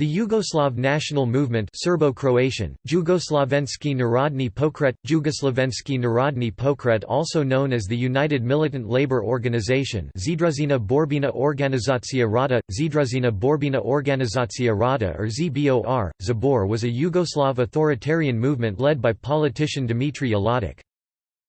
The Yugoslav national movement Serbo-Croatian, Jugoslovenski Narodni Pokret, Jugoslovenski Narodni Pokret also known as the United Militant Labour Organization Združena Borbina Organizacija Rada, Združena Borbina Organizacija Rada or ZBOR, Zabor was a Yugoslav authoritarian movement led by politician Dmitry Ljotic.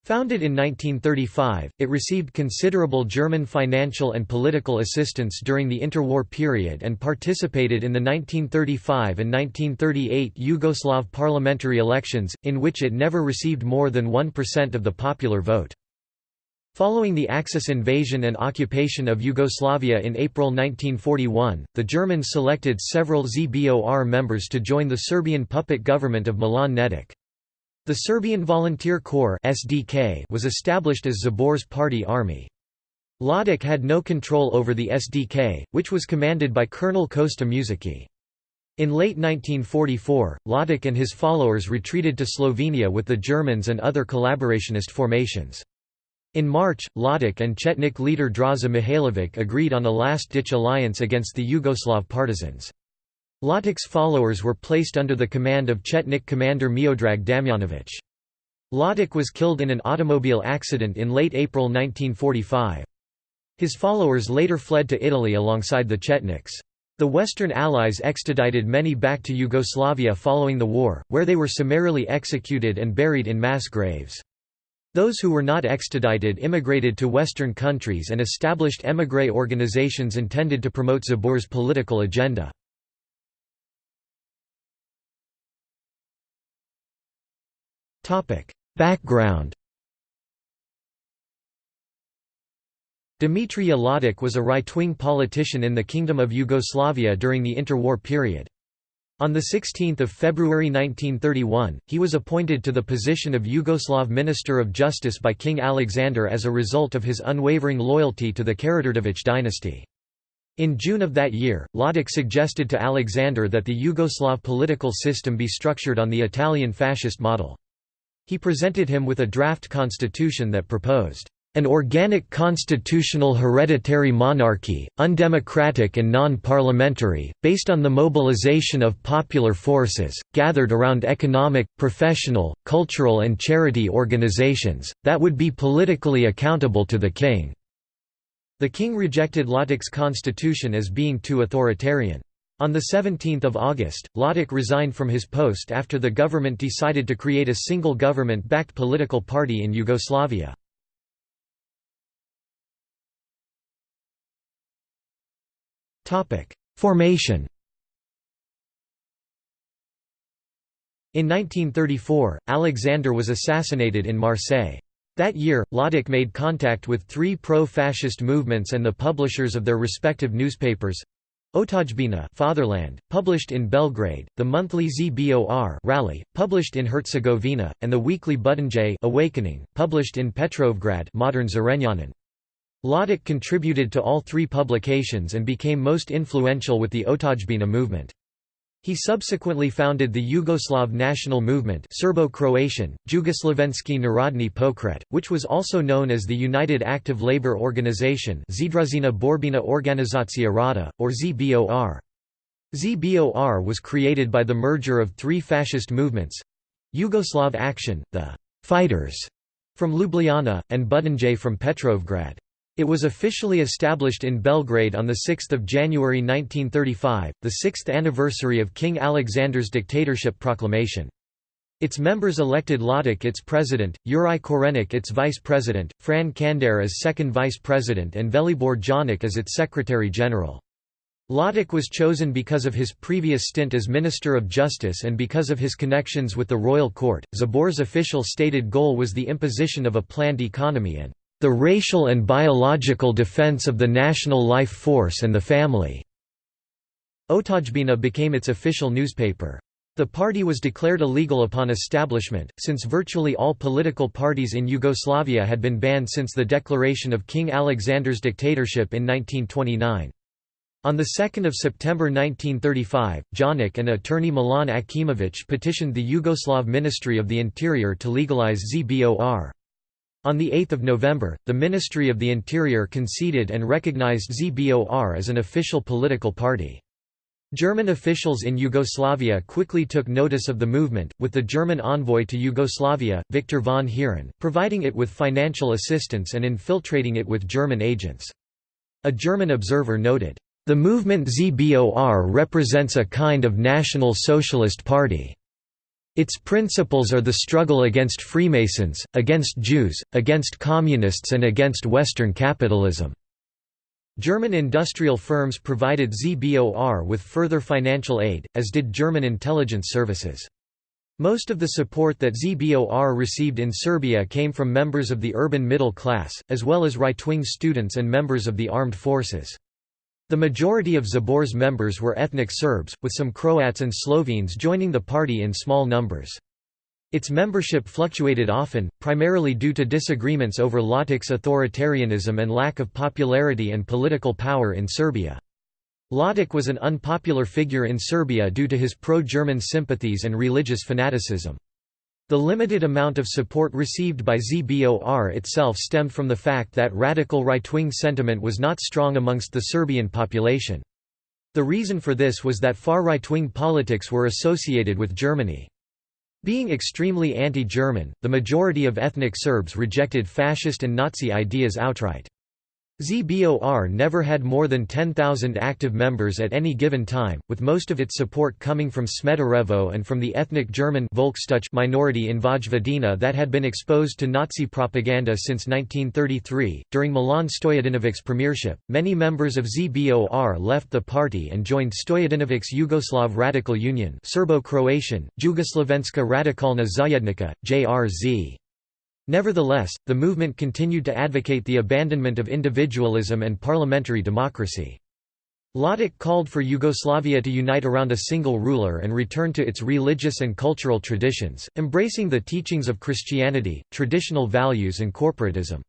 Founded in 1935, it received considerable German financial and political assistance during the interwar period and participated in the 1935 and 1938 Yugoslav parliamentary elections, in which it never received more than 1% of the popular vote. Following the Axis invasion and occupation of Yugoslavia in April 1941, the Germans selected several ZBOR members to join the Serbian puppet government of Milan Nedic. The Serbian Volunteer Corps (SDK) was established as ZBOR's party army. Ljotic had no control over the SDK, which was commanded by Colonel Kosta Mušicki. In late 1944, Ljotic and his followers retreated to Slovenia with the Germans and other collaborationist formations. In March, Ljotic and Chetnik leader Draza Mihailovic agreed on a last-ditch alliance against the Yugoslav partisans. Ljotic's followers were placed under the command of Chetnik commander Miodrag Damjanovic. Ljotic was killed in an automobile accident in late April 1945. His followers later fled to Italy alongside the Chetniks. The Western Allies extradited many back to Yugoslavia following the war, where they were summarily executed and buried in mass graves. Those who were not extradited immigrated to Western countries and established émigré organizations intended to promote ZBOR's political agenda. Background Dmitry Ljotic was a right-wing politician in the Kingdom of Yugoslavia during the interwar period. On 16 February 1931, he was appointed to the position of Yugoslav Minister of Justice by King Alexander as a result of his unwavering loyalty to the Karađorđević dynasty. In June of that year, Ljotic suggested to Alexander that the Yugoslav political system be structured on the Italian fascist model. He presented him with a draft constitution that proposed an organic constitutional hereditary monarchy, undemocratic and non-parliamentary, based on the mobilization of popular forces, gathered around economic, professional, cultural and charity organizations, that would be politically accountable to the king." The king rejected Ljotic's constitution as being too authoritarian. On 17 August, Ljotic resigned from his post after the government decided to create a single government-backed political party in Yugoslavia. Formation In 1934, Alexander was assassinated in Marseille. That year, Ljotic made contact with three pro-fascist movements and the publishers of their respective newspapers, Otadžbina Fatherland, published in Belgrade, the monthly ZBOR Rally, published in Herzegovina, and the weekly Budanj Awakening, published in Petrovgrad modern Zrenjanin. Ljotic contributed to all three publications and became most influential with the Otadžbina movement. He subsequently founded the Yugoslav national movement Serbo-Croatian, Jugoslovenski Narodni Pokret, which was also known as the United Active Labour Organization Združena Borbina Organizacija Rada, or ZBOR. ZBOR was created by the merger of three fascist movements—Yugoslav Action, the «fighters» from Ljubljana, and Budanj from Petrovgrad. It was officially established in Belgrade on 6 January 1935, the sixth anniversary of King Alexander's dictatorship proclamation. Its members elected Ljotic its president, Juraj Korenik its vice president, Fran Kandar as second vice president and Velibor Janic as its secretary-general. Ljotic was chosen because of his previous stint as Minister of Justice and because of his connections with the royal court. ZBOR's official stated goal was the imposition of a planned economy and the racial and biological defense of the national life force and the family." Otadžbina became its official newspaper. The party was declared illegal upon establishment, since virtually all political parties in Yugoslavia had been banned since the declaration of King Alexander's dictatorship in 1929. On 2 September 1935, Janic and attorney Milan Akimović petitioned the Yugoslav Ministry of the Interior to legalize ZBOR. On 8 November, the Ministry of the Interior conceded and recognized ZBOR as an official political party. German officials in Yugoslavia quickly took notice of the movement, with the German envoy to Yugoslavia, Victor von Heeren, providing it with financial assistance and infiltrating it with German agents. A German observer noted, "...the movement ZBOR represents a kind of National Socialist Party. Its principles are the struggle against Freemasons, against Jews, against Communists and against Western capitalism." German industrial firms provided ZBOR with further financial aid, as did German intelligence services. Most of the support that ZBOR received in Serbia came from members of the urban middle class, as well as right-wing students and members of the armed forces. The majority of ZBOR's members were ethnic Serbs, with some Croats and Slovenes joining the party in small numbers. Its membership fluctuated often, primarily due to disagreements over Ljotic's authoritarianism and lack of popularity and political power in Serbia. Ljotic was an unpopular figure in Serbia due to his pro-German sympathies and religious fanaticism. The limited amount of support received by ZBOR itself stemmed from the fact that radical right-wing sentiment was not strong amongst the Serbian population. The reason for this was that far right-wing politics were associated with Germany. Being extremely anti-German, the majority of ethnic Serbs rejected fascist and Nazi ideas outright. ZBOR never had more than 10,000 active members at any given time, with most of its support coming from Smederevo and from the ethnic German minority in Vojvodina that had been exposed to Nazi propaganda since 1933. During Milan Stojadinovic's premiership, many members of ZBOR left the party and joined Stojadinovic's Yugoslav Radical Union, Serbo-Croatian, Jugoslavenska Radikalna Zajednica, JRZ. Nevertheless, the movement continued to advocate the abandonment of individualism and parliamentary democracy. Ljotic called for Yugoslavia to unite around a single ruler and return to its religious and cultural traditions, embracing the teachings of Christianity, traditional values and corporatism.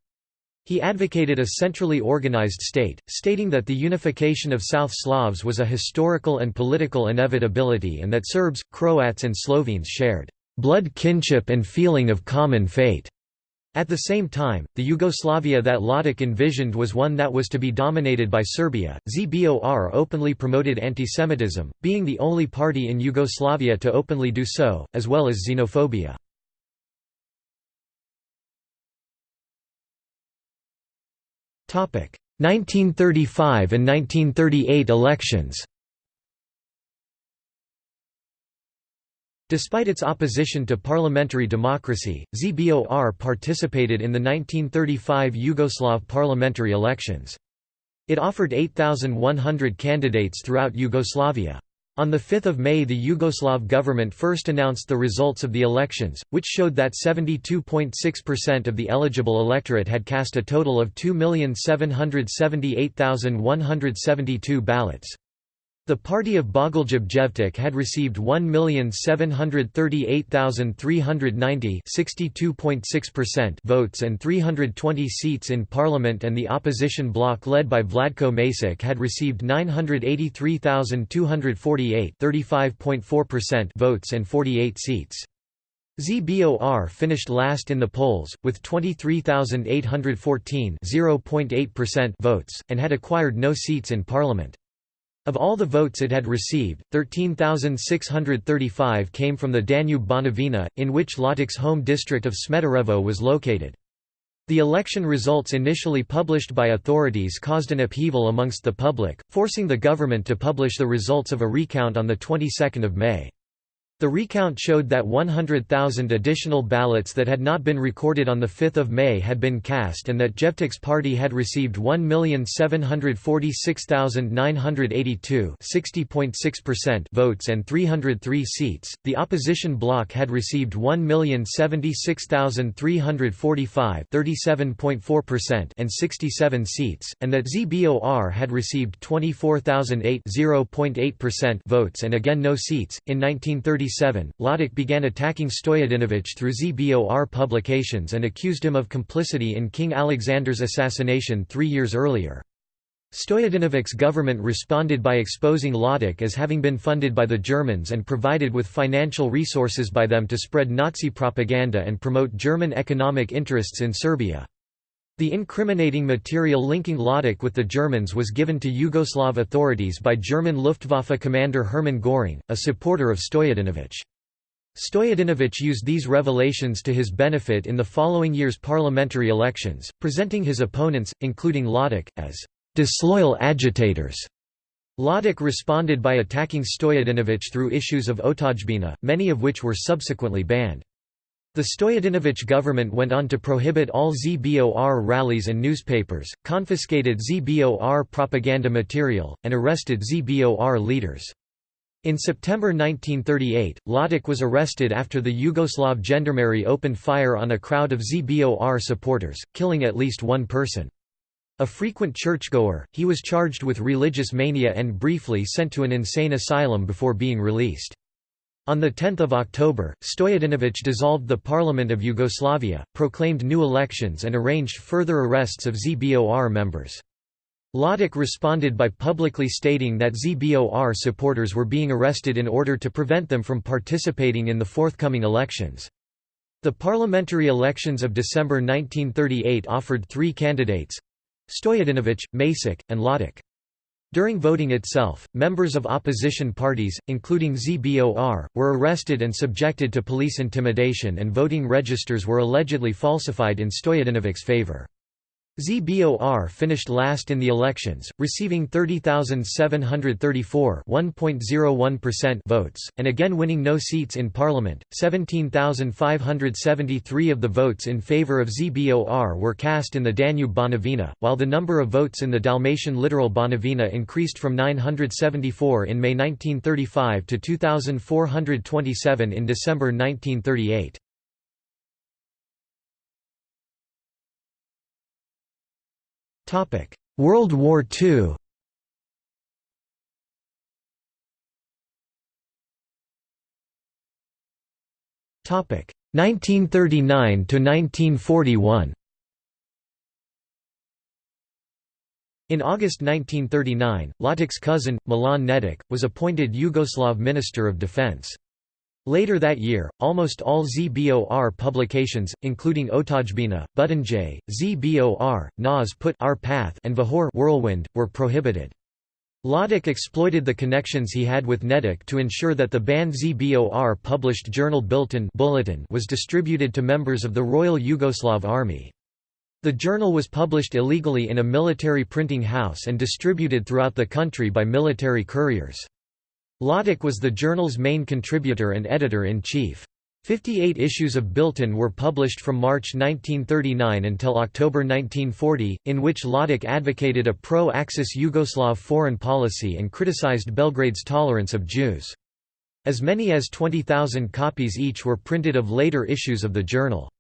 He advocated a centrally organized state, stating that the unification of South Slavs was a historical and political inevitability and that Serbs, Croats and Slovenes shared blood kinship and feeling of common fate. At the same time, the Yugoslavia that Ljotic envisioned was one that was to be dominated by Serbia. ZBOR openly promoted antisemitism, being the only party in Yugoslavia to openly do so, as well as xenophobia. Topic: 1935 and 1938 elections. Despite its opposition to parliamentary democracy, ZBOR participated in the 1935 Yugoslav parliamentary elections. It offered 8,100 candidates throughout Yugoslavia. On 5 May the Yugoslav government first announced the results of the elections, which showed that 72.6% of the eligible electorate had cast a total of 2,778,172 ballots. The party of Bogoljub had received 1,738,390 votes and 320 seats in parliament and the opposition bloc led by Vladko Maček had received 983,248 votes and 48 seats. ZBOR finished last in the polls, with 23,814 votes, and had acquired no seats in parliament. Of all the votes it had received, 13,635 came from the Danube-Banovina, in which Ljotic's home district of Smederevo was located. The election results initially published by authorities caused an upheaval amongst the public, forcing the government to publish the results of a recount on the 22nd of May. The recount showed that 100,000 additional ballots that had not been recorded on 5 May had been cast and that Jevtic's party had received 1,746,982 votes and 303 seats, the opposition bloc had received 1,076,345 and 67 seats, and that ZBOR had received 24,008 votes and again no seats. In 1936 1937, Ljotic began attacking Stojadinovic through ZBOR publications and accused him of complicity in King Alexander's assassination three years earlier. Stojadinovic's government responded by exposing Ljotic as having been funded by the Germans and provided with financial resources by them to spread Nazi propaganda and promote German economic interests in Serbia. The incriminating material linking Ljotic with the Germans was given to Yugoslav authorities by German Luftwaffe commander Hermann Göring, a supporter of Stojadinovic. Stojadinovic used these revelations to his benefit in the following year's parliamentary elections, presenting his opponents, including Ljotic, as disloyal agitators. Ljotic responded by attacking Stojadinovic through issues of Otadžbina, many of which were subsequently banned. The Stojadinovic government went on to prohibit all ZBOR rallies and newspapers, confiscated ZBOR propaganda material, and arrested ZBOR leaders. In September 1938, Ljotic was arrested after the Yugoslav gendarmerie opened fire on a crowd of ZBOR supporters, killing at least one person. A frequent churchgoer, he was charged with religious mania and briefly sent to an insane asylum before being released. On 10 October, Stojadinovic dissolved the Parliament of Yugoslavia, proclaimed new elections and arranged further arrests of ZBOR members. Ljotic responded by publicly stating that ZBOR supporters were being arrested in order to prevent them from participating in the forthcoming elections. The parliamentary elections of December 1938 offered three candidates—Stojadinovic, Maček, and Ljotic. During voting itself, members of opposition parties, including ZBOR, were arrested and subjected to police intimidation and voting registers were allegedly falsified in Stojadinovic's favor. ZBOR finished last in the elections, receiving 30,734 votes, and again winning no seats in parliament. 17,573 of the votes in favor of ZBOR were cast in the Danube Banovina, while the number of votes in the Dalmatian littoral Banovina increased from 974 in May 1935 to 2,427 in December 1938. World War II Topic 1939 to 1941. In August 1939, Ljotic's cousin, Milan Nedic, was appointed Yugoslav Minister of Defense. Later that year, almost all ZBOR publications, including Otadžbina, Butonj, ZBOR, Nas Put Our Path and Vahor Whirlwind, were prohibited. Ljotic exploited the connections he had with Nedic to ensure that the banned ZBOR published journal Bilten Bulletin was distributed to members of the Royal Yugoslav Army. The journal was published illegally in a military printing house and distributed throughout the country by military couriers. Ljotic was the journal's main contributor and editor-in-chief. Fifty-eight issues of Bilten were published from March 1939 until October 1940, in which Ljotic advocated a pro-Axis Yugoslav foreign policy and criticized Belgrade's tolerance of Jews. As many as 20,000 copies each were printed of later issues of the journal.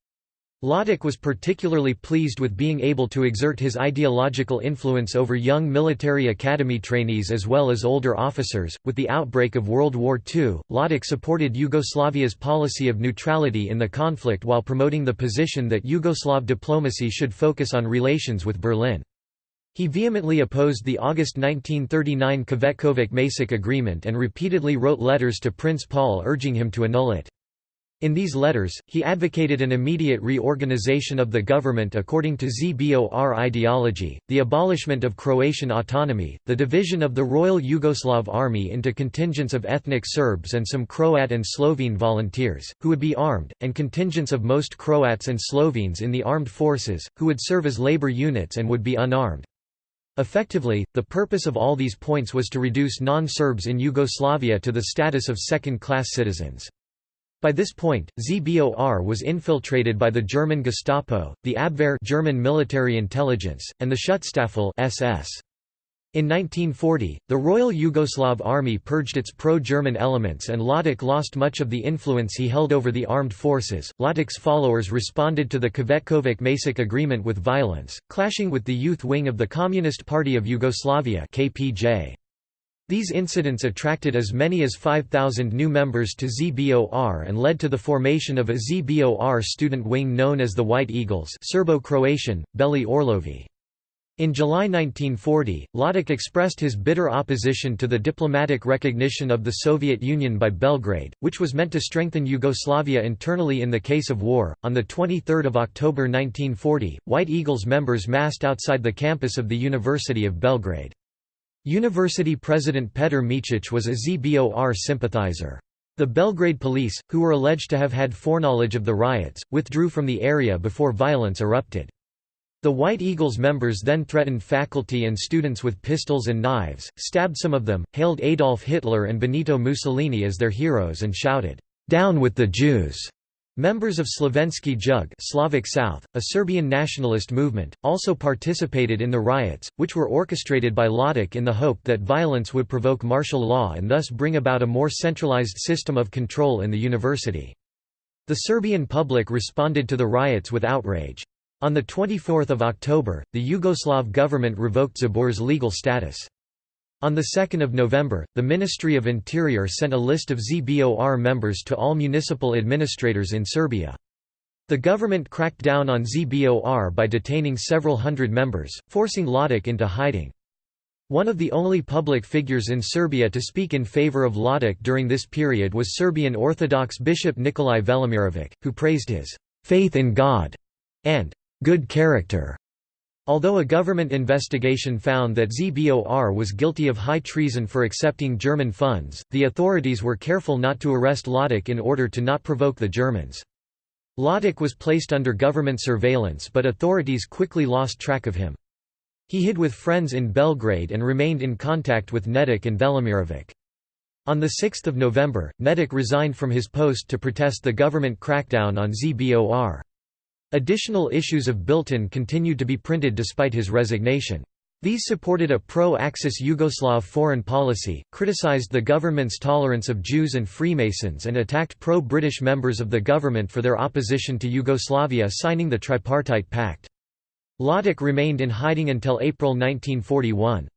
Ljotic was particularly pleased with being able to exert his ideological influence over young military academy trainees as well as older officers. With the outbreak of World War II, Ljotic supported Yugoslavia's policy of neutrality in the conflict while promoting the position that Yugoslav diplomacy should focus on relations with Berlin. He vehemently opposed the August 1939 Cvetkovic-Maček agreement and repeatedly wrote letters to Prince Paul urging him to annul it. In these letters, he advocated an immediate reorganization of the government according to ZBOR ideology, the abolishment of Croatian autonomy, the division of the Royal Yugoslav Army into contingents of ethnic Serbs and some Croat and Slovene volunteers, who would be armed, and contingents of most Croats and Slovenes in the armed forces, who would serve as labor units and would be unarmed. Effectively, the purpose of all these points was to reduce non-Serbs in Yugoslavia to the status of second-class citizens. By this point, ZBOR was infiltrated by the German Gestapo, the Abwehr German military intelligence, and the Schutzstaffel SS. In 1940, the Royal Yugoslav Army purged its pro-German elements and Ljotic lost much of the influence he held over the armed forces. Ljotic's followers responded to the Cvetkovic-Maček agreement with violence, clashing with the youth wing of the Communist Party of Yugoslavia KPJ. These incidents attracted as many as 5,000 new members to ZBOR and led to the formation of a ZBOR student wing known as the White Eagles Serbo-Croatian, Beli Orlovi. In July 1940, Ljotic expressed his bitter opposition to the diplomatic recognition of the Soviet Union by Belgrade, which was meant to strengthen Yugoslavia internally in the case of war. On the 23rd of October 1940, White Eagles members massed outside the campus of the University of Belgrade. University President Petr Micic was a ZBOR sympathizer. The Belgrade police, who were alleged to have had foreknowledge of the riots, withdrew from the area before violence erupted. The White Eagles members then threatened faculty and students with pistols and knives, stabbed some of them, hailed Adolf Hitler and Benito Mussolini as their heroes and shouted, "'Down with the Jews!' Members of Slovenski Jug Slavic South, a Serbian nationalist movement, also participated in the riots, which were orchestrated by Ljotic in the hope that violence would provoke martial law and thus bring about a more centralized system of control in the university. The Serbian public responded to the riots with outrage. On 24 October, the Yugoslav government revoked ZBOR's legal status. On 2 November, the Ministry of Interior sent a list of ZBOR members to all municipal administrators in Serbia. The government cracked down on ZBOR by detaining several hundred members, forcing Ljotic into hiding. One of the only public figures in Serbia to speak in favor of Ljotic during this period was Serbian Orthodox Bishop Nikolai Velimirovic, who praised his faith in God and good character. Although a government investigation found that ZBOR was guilty of high treason for accepting German funds, the authorities were careful not to arrest Ljotic in order to not provoke the Germans. Ljotic was placed under government surveillance but authorities quickly lost track of him. He hid with friends in Belgrade and remained in contact with Nedic and Velimirovic. On 6 November, Nedic resigned from his post to protest the government crackdown on ZBOR. Additional issues of Bilten continued to be printed despite his resignation. These supported a pro-Axis Yugoslav foreign policy, criticized the government's tolerance of Jews and Freemasons and attacked pro-British members of the government for their opposition to Yugoslavia signing the Tripartite Pact. Ljotic remained in hiding until April 1941.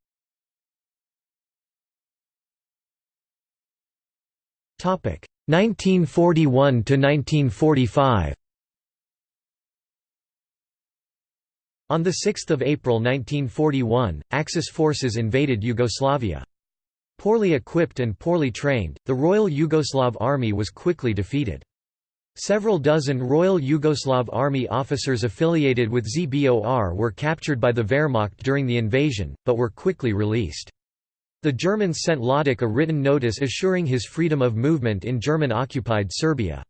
1941 to 1945 On 6 April 1941, Axis forces invaded Yugoslavia. Poorly equipped and poorly trained, the Royal Yugoslav Army was quickly defeated. Several dozen Royal Yugoslav Army officers affiliated with ZBOR were captured by the Wehrmacht during the invasion, but were quickly released. The Germans sent Ljotic a written notice assuring his freedom of movement in German-occupied Serbia.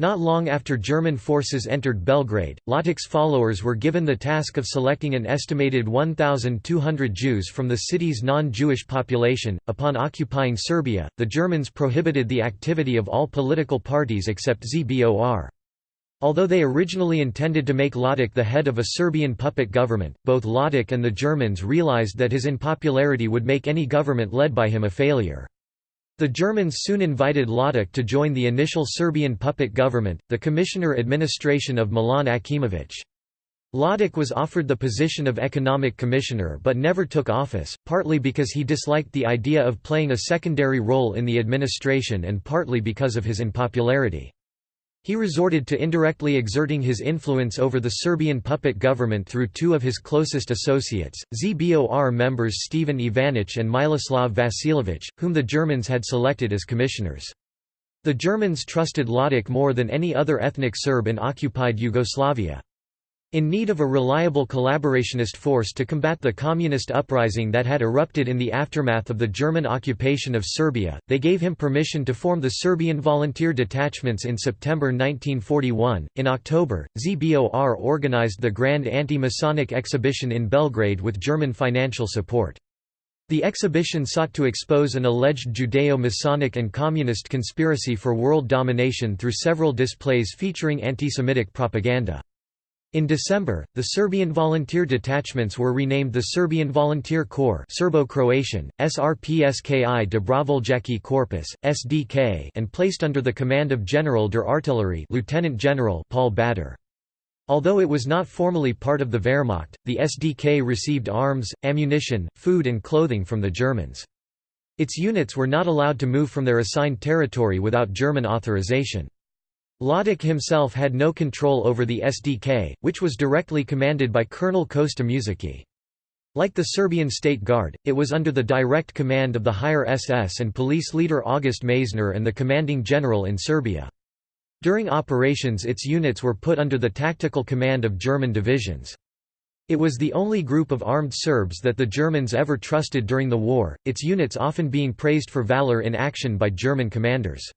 Not long after German forces entered Belgrade, Ljotic's followers were given the task of selecting an estimated 1,200 Jews from the city's non-Jewish population. Upon occupying Serbia, the Germans prohibited the activity of all political parties except ZBOR. Although they originally intended to make Ljotic the head of a Serbian puppet government, both Ljotic and the Germans realized that his unpopularity would make any government led by him a failure. The Germans soon invited Ljotic to join the initial Serbian puppet government, the Commissioner Administration of Milan Akimović. Ljotic was offered the position of economic commissioner but never took office, partly because he disliked the idea of playing a secondary role in the administration and partly because of his unpopularity. He resorted to indirectly exerting his influence over the Serbian puppet government through two of his closest associates, ZBOR members Stephen Ivanic and Miloslav Vasiljević, whom the Germans had selected as commissioners. The Germans trusted Ljotic more than any other ethnic Serb in occupied Yugoslavia. In need of a reliable collaborationist force to combat the communist uprising that had erupted in the aftermath of the German occupation of Serbia, they gave him permission to form the Serbian volunteer detachments in September 1941. In October, ZBOR organized the Grand Anti-Masonic Exhibition in Belgrade with German financial support. The exhibition sought to expose an alleged Judeo-Masonic and communist conspiracy for world domination through several displays featuring anti-Semitic propaganda. In December, the Serbian volunteer detachments were renamed the Serbian Volunteer Corps Serbo-Croatian, SRPSKI Dobrovoljački Korpus, SDK and placed under the command of General der Artillerie Lieutenant General Paul Bader. Although it was not formally part of the Wehrmacht, the SDK received arms, ammunition, food and clothing from the Germans. Its units were not allowed to move from their assigned territory without German authorization. Ljotic himself had no control over the SDK, which was directly commanded by Colonel Kosta Mušicki. Like the Serbian State Guard, it was under the direct command of the higher SS and police leader August Meyszner and the commanding general in Serbia. During operations its units were put under the tactical command of German divisions. It was the only group of armed Serbs that the Germans ever trusted during the war, its units often being praised for valor in action by German commanders.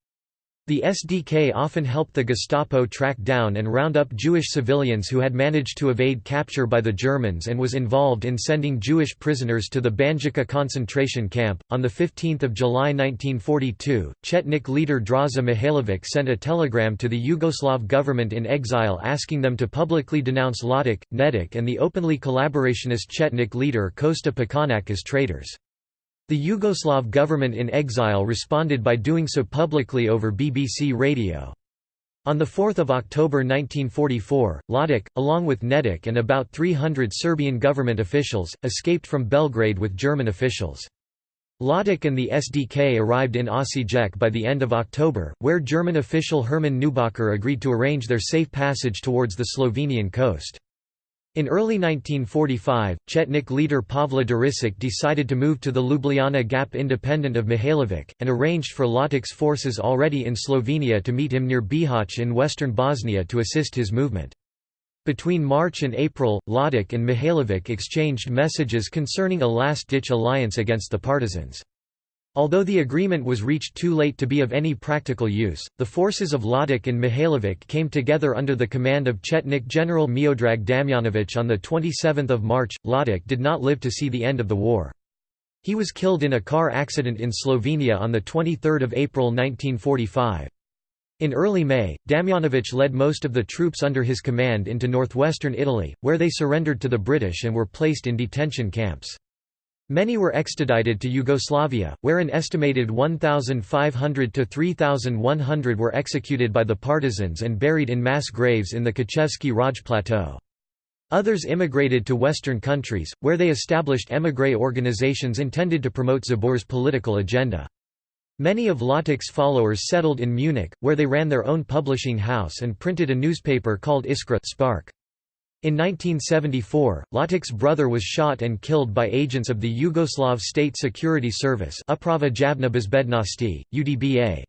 The SDK often helped the Gestapo track down and round up Jewish civilians who had managed to evade capture by the Germans and was involved in sending Jewish prisoners to the Banjica concentration camp. On 15 July 1942, Chetnik leader Draza Mihailovic sent a telegram to the Yugoslav government in exile asking them to publicly denounce Ljotic, Nedic, and the openly collaborationist Chetnik leader Kosta Pećanac as traitors. The Yugoslav government in exile responded by doing so publicly over BBC radio. On 4 October 1944, Ljotic, along with Nedic and about 300 Serbian government officials, escaped from Belgrade with German officials. Ljotic and the SDK arrived in Osijek by the end of October, where German official Hermann Neubacher agreed to arrange their safe passage towards the Slovenian coast. In early 1945, Chetnik leader Pavle Đurišić decided to move to the Ljubljana Gap independent of Mihailovic, and arranged for Ljotic's forces already in Slovenia to meet him near Bihać in western Bosnia to assist his movement. Between March and April, Ljotic and Mihailovic exchanged messages concerning a last-ditch alliance against the partisans. Although the agreement was reached too late to be of any practical use, the forces of Ljotic and Mihailovic came together under the command of Chetnik General Miodrag Damjanovic on 27 March. Ljotic did not live to see the end of the war. He was killed in a car accident in Slovenia on 23 April 1945. In early May, Damjanovic led most of the troops under his command into northwestern Italy, where they surrendered to the British and were placed in detention camps. Many were extradited to Yugoslavia, where an estimated 1,500 to 3,100 were executed by the partisans and buried in mass graves in the Kočevski Raj Plateau. Others immigrated to Western countries, where they established émigré organizations intended to promote ZBOR's political agenda. Many of Ljotic's followers settled in Munich, where they ran their own publishing house and printed a newspaper called Iskra Spark. In 1974, Ljotic's brother was shot and killed by agents of the Yugoslav State Security Service UDBA.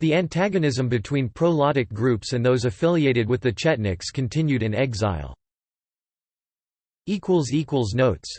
The antagonism between pro-Ljotic groups and those affiliated with the Chetniks continued in exile. Notes